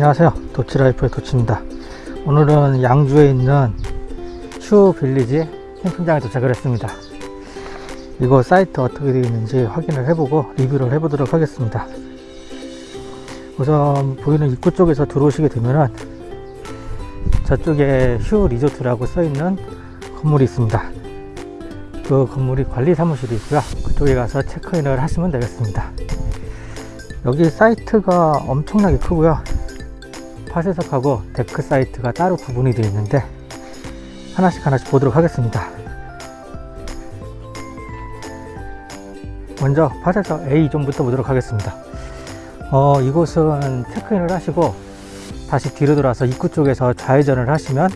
안녕하세요. 도치라이프의 도치입니다. 오늘은 양주에 있는 휴 빌리지 캠핑장에 도착을 했습니다. 이거 사이트 어떻게 되어 있는지 확인을 해보고 리뷰를 해보도록 하겠습니다. 우선 보이는 입구 쪽에서 들어오시게 되면은 저쪽에 휴 리조트라고 써있는 건물이 있습니다. 그 건물이 관리 사무실이 있고요. 그쪽에 가서 체크인을 하시면 되겠습니다. 여기 사이트가 엄청나게 크고요 파쇄석하고 데크 사이트가 따로 구분이 되어 있는데 하나씩 하나씩 보도록 하겠습니다. 먼저 파쇄석 A존부터 보도록 하겠습니다. 어, 이곳은 체크인을 하시고 다시 뒤로 돌아서 입구 쪽에서 좌회전을 하시면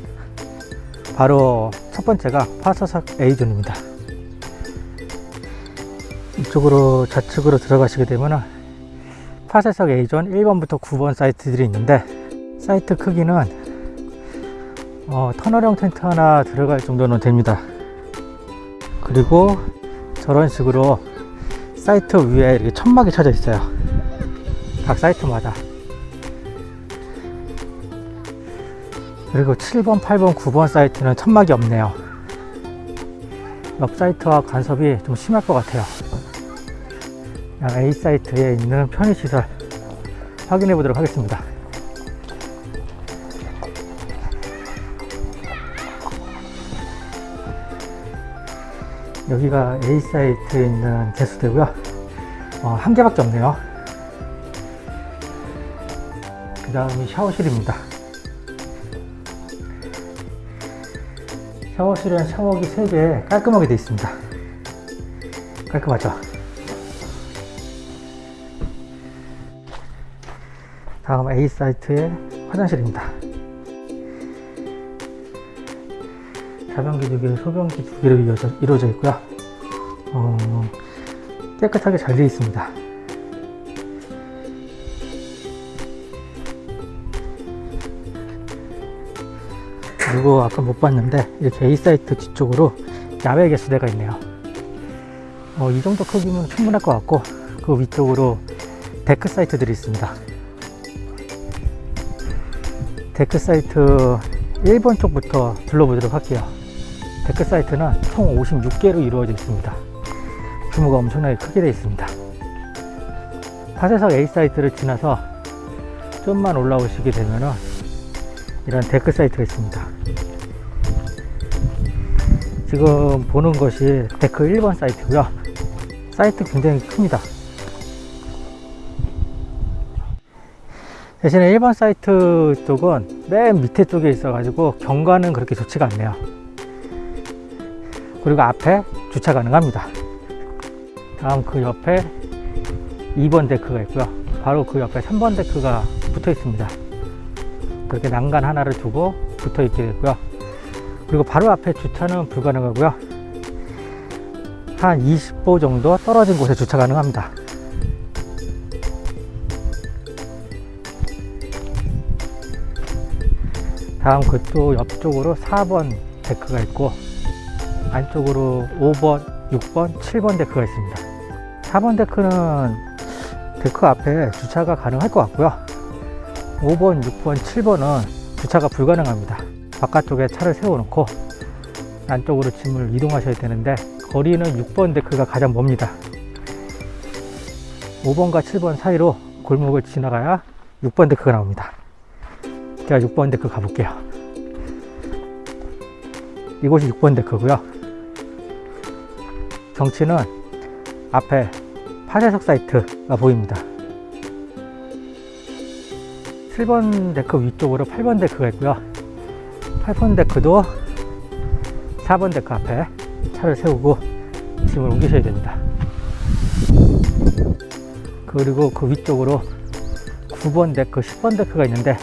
바로 첫 번째가 파쇄석 A존입니다. 이쪽으로 좌측으로 들어가시게 되면 파쇄석 A존 1번부터 9번 사이트들이 있는데 사이트 크기는 어, 터널형 텐트 하나 들어갈 정도는 됩니다. 그리고 저런 식으로 사이트 위에 이렇게 천막이 쳐져 있어요. 각 사이트마다. 그리고 7번, 8번, 9번 사이트는 천막이 없네요. 옆 사이트와 간섭이 좀 심할 것 같아요. A 사이트에 있는 편의시설 확인해 보도록 하겠습니다 여기가 A 사이트에 있는 개수대고요. 어, 한 개밖에 없네요. 그 다음이 샤워실입니다. 샤워실은 샤워기 3개 깔끔하게 되어 있습니다. 깔끔하죠? 다음 A 사이트의 화장실입니다 자변기 두 개, 소변기 두 개로 이루어져, 있고요. 어, 깨끗하게 잘 되어 있습니다. 그리고 아까 못 봤는데 이렇게 A 사이트 뒤쪽으로 야외 개수대가 있네요. 어, 이 정도 크기면 충분할 것 같고 그 위쪽으로 데크 사이트들이 있습니다. 데크 사이트 1번 쪽부터 둘러보도록 할게요. 데크 사이트는 총 56개로 이루어져 있습니다. 규모가 엄청나게 크게 되어 있습니다. 파쇄석 A 사이트를 지나서 좀만 올라오시게 되면 이런 데크 사이트가 있습니다. 지금 보는 것이 데크 1번 사이트고요. 사이트 굉장히 큽니다. 대신에 1번 사이트 쪽은 맨 밑에 쪽에 있어 가지고 경관은 그렇게 좋지가 않네요 그리고 앞에 주차 가능합니다. 다음 그 옆에 2번 데크가 있고요. 바로 그 옆에 3번 데크가 붙어 있습니다. 그렇게 난간 하나를 두고 붙어 있게 되고요. 그리고 바로 앞에 주차는 불가능하고요. 한 20보 정도 떨어진 곳에 주차 가능합니다. 다음 그 또 옆쪽으로 4번 데크가 있고 안쪽으로 5번, 6번, 7번 데크가 있습니다. 4번 데크는 데크 앞에 주차가 가능할 것 같고요. 5번, 6번, 7번은 주차가 불가능합니다. 바깥쪽에 차를 세워놓고 안쪽으로 짐을 이동하셔야 되는데 거리는 6번 데크가 가장 멉니다. 5번과 7번 사이로 골목을 지나가야 6번 데크가 나옵니다. 제가 6번 데크 가볼게요. 이곳이 6번 데크고요 경치는 앞에 파쇄석 사이트가 보입니다. 7번 데크 위쪽으로 8번 데크가 있고요. 8번 데크도 4번 데크 앞에 차를 세우고 짐을 옮기셔야 됩니다. 그리고 그 위쪽으로 9번 데크, 10번 데크가 있는데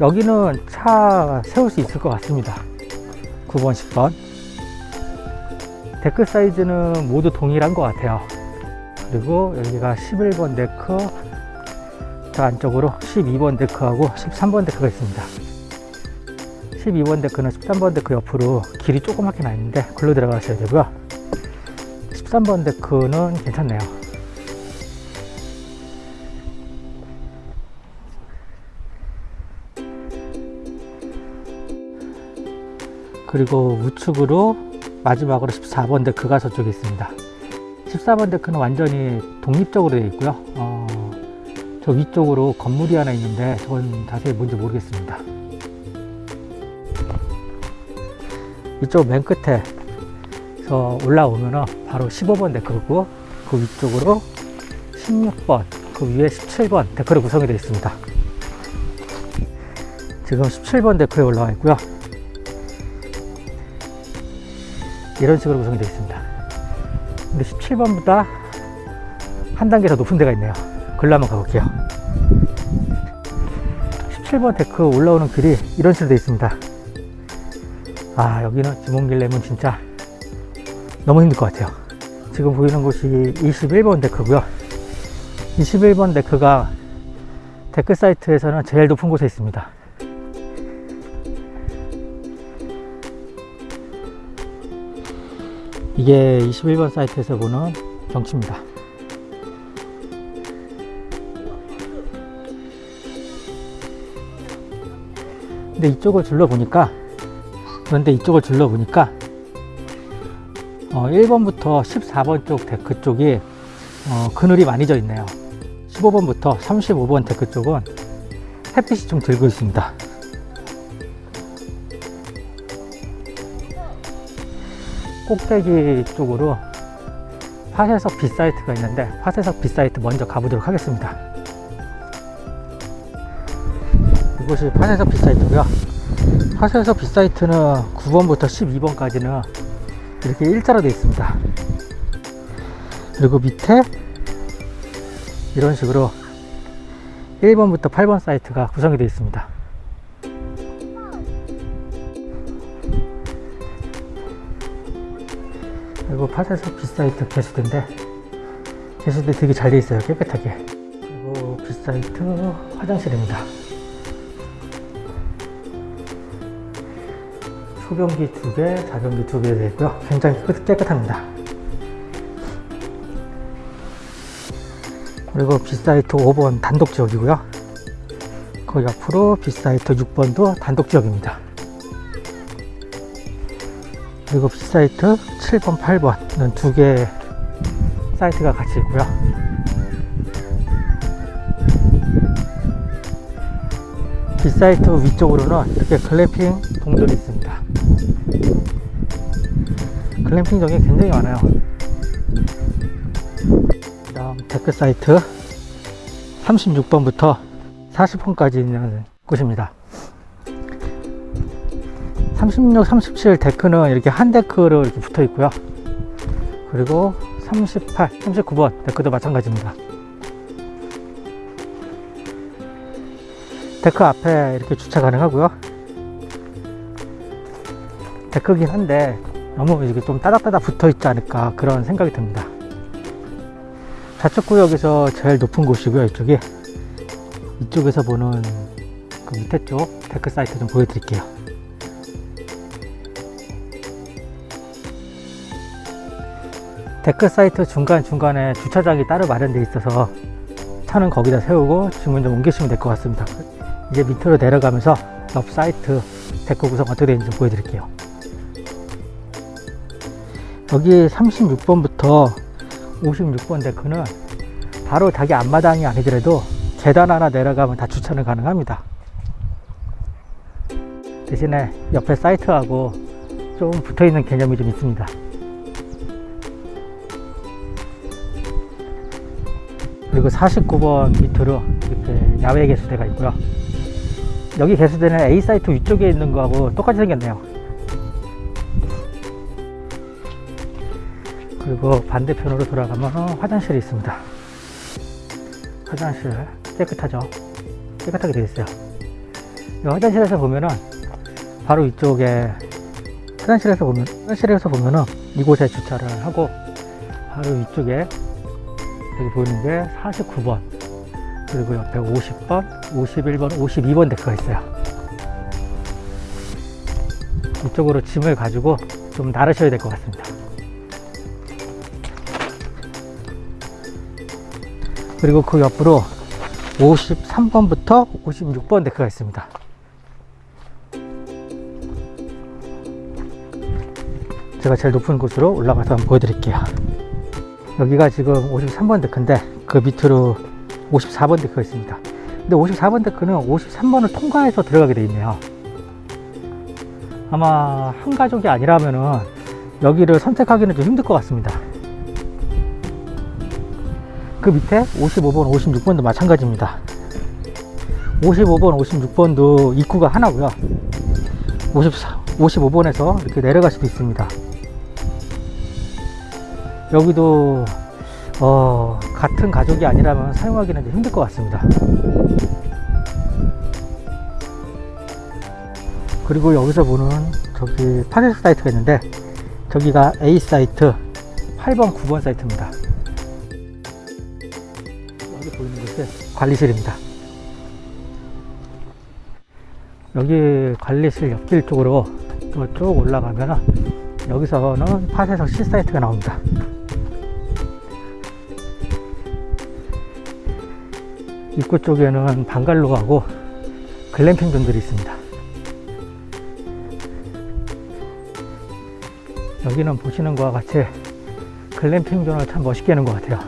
여기는 차 세울 수 있을 것 같습니다. 9번 10번 데크 사이즈는 모두 동일한 것 같아요. 그리고 여기가 11번 데크 저 안쪽으로 12번 데크하고 13번 데크가 있습니다. 12번 데크는 13번 데크 옆으로 길이 조그맣게 나 있는데 글로 들어가셔야 되고요. 13번 데크는 괜찮네요. 그리고 우측으로 마지막으로 14번 데크가 저쪽에 있습니다. 14번 데크는 완전히 독립적으로 되어 있고요. 어, 저 위쪽으로 건물이 하나 있는데 저건 자세히 뭔지 모르겠습니다. 이쪽 맨 끝에 서 올라오면 바로 15번 데크고 그 위쪽으로 16번 그 위에 17번 데크로 구성이 되어 있습니다. 지금 17번 데크에 올라와 있고요. 이런 식으로 구성이 되어 있습니다. 근데 17번보다 한 단계 더 높은 데가 있네요. 글로 한번 가볼게요. 17번 데크 올라오는 길이 이런 식으로 되어 있습니다. 아, 여기는 짐 옮길라면 진짜 너무 힘들 것 같아요. 지금 보이는 곳이 21번 데크고요. 21번 데크가 데크 사이트에서는 제일 높은 곳에 있습니다. 이게 21번 사이트에서 보는 경치입니다. 근데 이쪽을 둘러보니까 그런데 이쪽을 둘러보니까 어, 1번부터 14번 쪽 데크 쪽이 어, 그늘이 많이 져 있네요 15번부터 35번 데크 쪽은 햇빛이 좀 들고 있습니다 꼭대기 쪽으로 파쇄석 B사이트가 있는데 파쇄석 B사이트 먼저 가보도록 하겠습니다. 이곳이 파쇄석 B사이트고요. 파쇄석 B사이트는 9번부터 12번까지는 이렇게 일자로 되어 있습니다. 그리고 밑에 이런 식으로 1번부터 8번 사이트가 구성이 되어 있습니다 그리고 파쇄석 B사이트 개수대인데 개수대 되게 잘 되어 있어요 깨끗하게. 그리고 B사이트 화장실입니다. 소변기 두 개, 자변기 두 개 되어 있고요. 굉장히 깨끗합니다. 그리고 B사이트 5번 단독 지역이고요. 그 옆으로 B사이트 6번도 단독 지역입니다 그리고 B사이트 7번, 8번은 두 개 사이트가 같이 있고요. B사이트 위쪽으로는 이렇게 글램핑 동들이 있습니다. 글램핑장이 굉장히 많아요. 그 다음 데크 사이트 36번부터 40번까지 있는 곳입니다. 36, 37 데크는 이렇게 한 데크로 이렇게 붙어 있고요. 그리고 38, 39번 데크도 마찬가지입니다. 데크 앞에 이렇게 주차 가능하고요. 데크긴 한데 너무 이게 좀 따닥따닥 붙어 있지 않을까 그런 생각이 듭니다. 좌측 구역에서 제일 높은 곳이고요. 이쪽이 이쪽에서 보는 그 밑에 쪽 데크 사이트 좀 보여드릴게요. 데크 사이트 중간중간에 주차장이 따로 마련되어 있어서 차는 거기다 세우고 짐은 좀 옮기시면 될 것 같습니다. 이제 밑으로 내려가면서 옆 사이트 데크 구성 어떻게 되는지 좀 보여드릴게요. 여기 36번부터 56번 데크는 바로 자기 앞마당이 아니더라도 계단 하나 내려가면 다 주차는 가능합니다. 대신에 옆에 사이트하고 좀 붙어있는 개념이 좀 있습니다 그리고 49번 밑으로 이렇게 야외 개수대가 있고요. 여기 개수대는 A 사이트 위쪽에 있는 거하고 똑같이 생겼네요. 그리고 반대편으로 돌아가면 화장실이 있습니다. 화장실 깨끗하죠? 깨끗하게 되어 있어요. 이 화장실에서 보면은 바로 이쪽에 화장실에서 보면 화장실에서 보면은 이곳에 주차를 하고 바로 이쪽에 여기 보이는 게 49번 그리고 옆에 50번 51번 52번 데크가 있어요. 이쪽으로 짐을 가지고 좀 나르셔야 될 것 같습니다. 그리고 그 옆으로 53번부터 56번 데크가 있습니다. 제가 제일 높은 곳으로 올라가서 한번 보여드릴게요. 여기가 지금 53번 데크인데 그 밑으로 54번 데크가 있습니다. 근데 54번 데크는 53번을 통과해서 들어가게 돼 있네요. 아마 한 가족이 아니라면은 여기를 선택하기는 좀 힘들 것 같습니다. 그 밑에 55번, 56번도 마찬가지입니다. 55번, 56번도 입구가 하나고요. 54, 55번에서 이렇게 내려갈 수도 있습니다. 여기도 어, 같은 가족이 아니라면 사용하기는 좀 힘들 것 같습니다. 그리고 여기서 보는 저기 파셀 사이트가 있는데 저기가 A 사이트 8번, 9번 사이트입니다. 여기 보이는 곳이 관리실입니다. 여기 관리실 옆길 쪽으로 또 쭉 올라가면 여기서는 파쇄석 C 사이트가 나옵니다. 입구 쪽에는 방갈로하고 글램핑 존들이 있습니다. 여기는 보시는 것과 같이 글램핑 존을 참 멋있게 하는 것 같아요.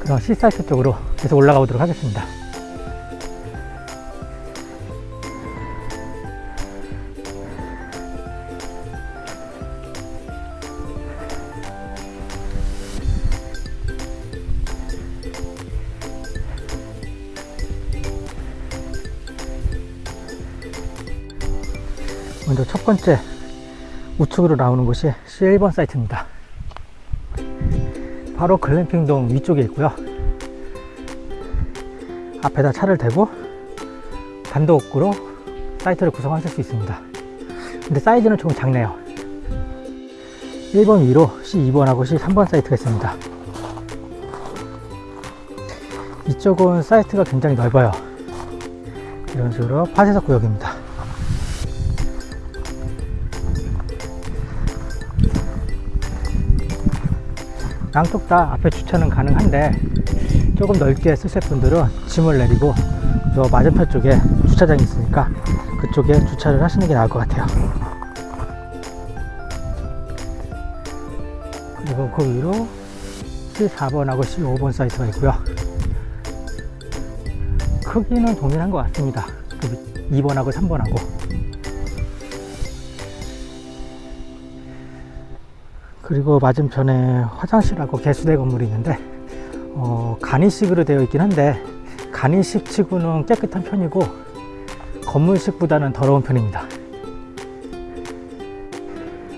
그럼 C사이트 쪽으로 계속 올라가 보도록 하겠습니다. 번째 우측으로 나오는 곳이 C1번 사이트입니다. 바로 글램핑동 위쪽에 있고요. 앞에다 차를 대고 단독으로 사이트를 구성하실 수 있습니다. 근데 사이즈는 조금 작네요. 1번 위로 C2번하고 C3번 사이트가 있습니다. 이쪽은 사이트가 굉장히 넓어요. 이런 식으로 파쇄석 구역입니다. 양쪽 다 앞에 주차는 가능한데 조금 넓게 쓰실 분들은 짐을 내리고 저 맞은편 쪽에 주차장이 있으니까 그쪽에 주차를 하시는 게 나을 것 같아요. 그리고 그 위로 C4번하고 C5번 사이트가 있고요. 크기는 동일한 것 같습니다. 2번하고 3번하고 그리고 맞은편에 화장실하고 개수대 건물이 있는데 어, 간이식으로 되어 있긴 한데 간이식 치고는 깨끗한 편이고 건물식보다는 더러운 편입니다.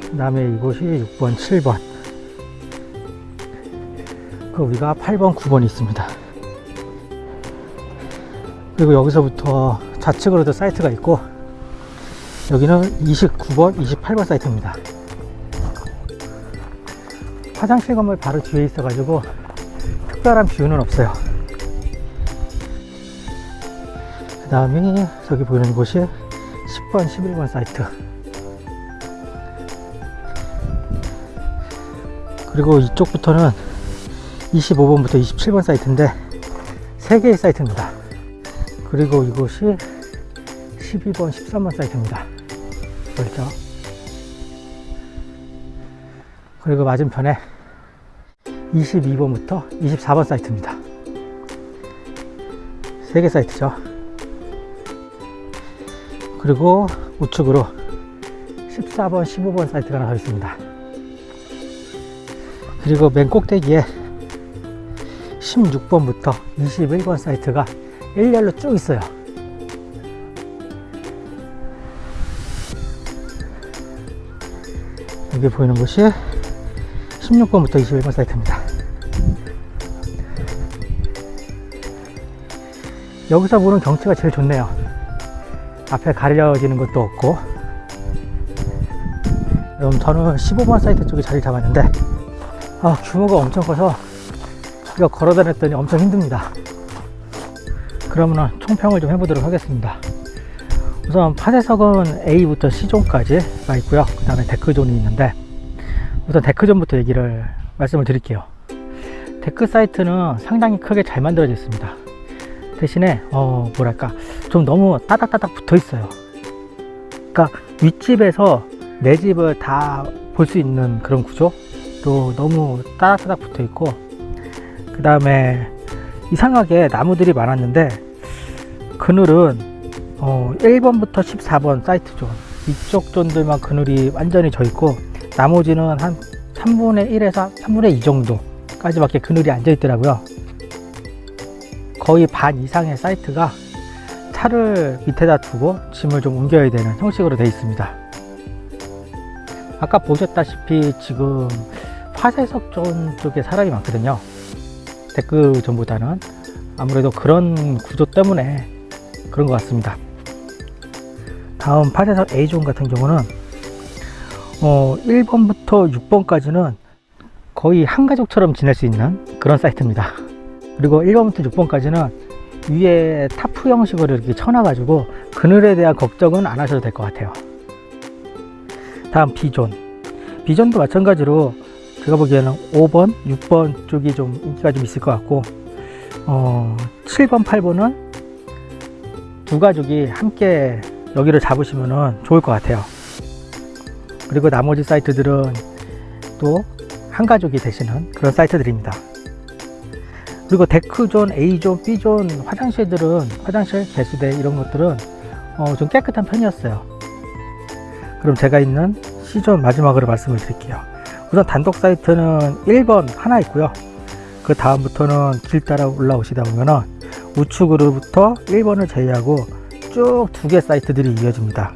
그 다음에 이곳이 6번 7번. 그 위가 8번 9번이 있습니다. 그리고 여기서부터 좌측으로도 사이트가 있고 여기는 29번 28번 사이트입니다 화장실 건물 바로 뒤에 있어 가지고 특별한 뷰는 없어요. 그 다음에 저기 보이는 곳이 10번 11번 사이트. 그리고 이쪽부터는 25번부터 27번 사이트인데 3개의 사이트입니다. 그리고 이곳이 12번 13번 사이트입니다. 보이죠? 그리고 맞은편에 22번부터 24번 사이트입니다. 3개 사이트죠. 그리고 우측으로 14번, 15번 사이트가 나와 있습니다. 그리고 맨 꼭대기에 16번부터 21번 사이트가 일렬로 쭉 있어요. 여기 보이는 곳이 16번부터 21번 사이트입니다. 여기서 보는 경치가 제일 좋네요. 앞에 가려지는 것도 없고 그럼 저는 15번 사이트 쪽에 자리 잡았는데 아, 규모가 엄청 커서 이거 걸어 다녔더니 엄청 힘듭니다. 그러면 총평을 좀 해보도록 하겠습니다. 우선 파쇄석은 A부터 C존까지 가 있고요. 그 다음에 데크존이 있는데 우선 데크존부터 얘기를 말씀을 드릴게요. 데크 사이트는 상당히 크게 잘 만들어져 있습니다. 대신에 어 뭐랄까 좀 너무 따닥따닥 붙어 있어요. 그러니까 윗집에서 내 집을 다 볼 수 있는 그런 구조 또 너무 따닥따닥 붙어 있고 그 다음에 이상하게 나무들이 많았는데 그늘은 어 1번부터 14번 사이트 존 이쪽 존들만 그늘이 완전히 져 있고 나머지는 한 3분의 1에서 3분의 2 정도까지밖에 그늘이 안져 있더라고요. 거의 반 이상의 사이트가 차를 밑에다 두고 짐을 좀 옮겨야 되는 형식으로 되어 있습니다. 아까 보셨다시피 지금 파쇄석 존 쪽에 사람이 많거든요. 데크 존보다는 아무래도 그런 구조 때문에 그런 것 같습니다. 다음 파쇄석 A존 같은 경우는 어, 1번부터 6번까지는 거의 한 가족처럼 지낼 수 있는 그런 사이트입니다. 그리고 1번부터 6번까지는 위에 타프 형식으로 이렇게 쳐놔가지고 그늘에 대한 걱정은 안 하셔도 될 것 같아요. 다음 B존. B존도 마찬가지로 제가 보기에는 5번, 6번 쪽이 좀 인기가 좀 있을 것 같고 어, 7번, 8번은 두 가족이 함께 여기를 잡으시면 좋을 것 같아요 그리고 나머지 사이트들은 또 한 가족이 되시는 그런 사이트들입니다. 그리고 데크존, A존, B존 화장실들은 화장실, 개수대 이런 것들은 어, 좀 깨끗한 편이었어요. 그럼 제가 있는 C존 마지막으로 말씀을 드릴게요. 우선 단독 사이트는 1번 하나 있고요. 그 다음부터는 길 따라 올라오시다 보면은 우측으로부터 1번을 제외하고 쭉 두 개 사이트들이 이어집니다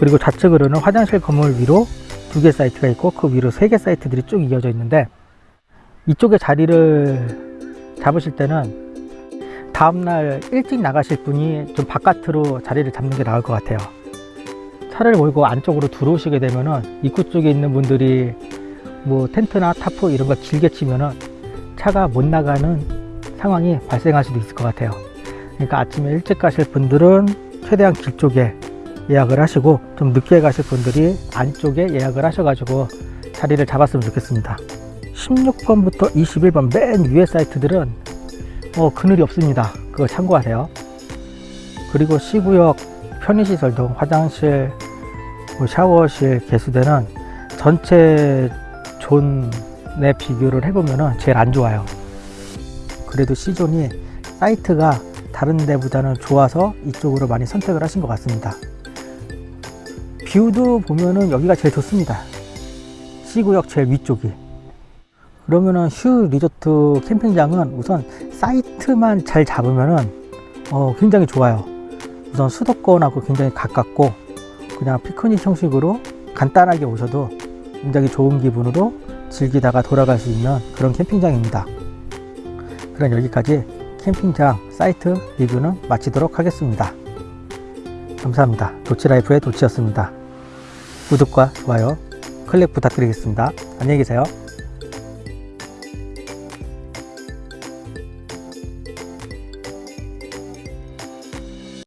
그리고 좌측으로는 화장실 건물 위로 두 개 사이트가 있고 그 위로 세 개 사이트들이 쭉 이어져 있는데 이쪽에 자리를 잡으실 때는 다음날 일찍 나가실 분이 좀 바깥으로 자리를 잡는 게 나을 것 같아요. 차를 몰고 안쪽으로 들어오시게 되면은 입구 쪽에 있는 분들이 뭐 텐트나 타프 이런 거 길게 치면은 차가 못 나가는 상황이 발생할 수도 있을 것 같아요. 그러니까 아침에 일찍 가실 분들은 최대한 길 쪽에 예약을 하시고 좀 늦게 가실 분들이 안쪽에 예약을 하셔가지고 자리를 잡았으면 좋겠습니다. 16번부터 21번 맨 위에 사이트들은 어, 그늘이 없습니다. 그거 참고하세요. 그리고 C구역 편의시설도 화장실 뭐 샤워실 개수대는 전체 존에 비교를 해보면 제일 안 좋아요. 그래도 C존이 사이트가 다른 데보다는 좋아서 이쪽으로 많이 선택을 하신 것 같습니다 뷰도 보면은 여기가 제일 좋습니다. C구역 제일 위쪽이. 그러면은 휴 리조트 캠핑장은 우선 사이트만 잘 잡으면은 어, 굉장히 좋아요. 우선 수도권하고 굉장히 가깝고 그냥 피크닉 형식으로 간단하게 오셔도 굉장히 좋은 기분으로 즐기다가 돌아갈 수 있는 그런 캠핑장입니다. 그럼 여기까지 캠핑장 사이트 리뷰는 마치도록 하겠습니다. 감사합니다. 도치라이프의 도치였습니다 구독과 좋아요 클릭 부탁드리겠습니다. 안녕히 계세요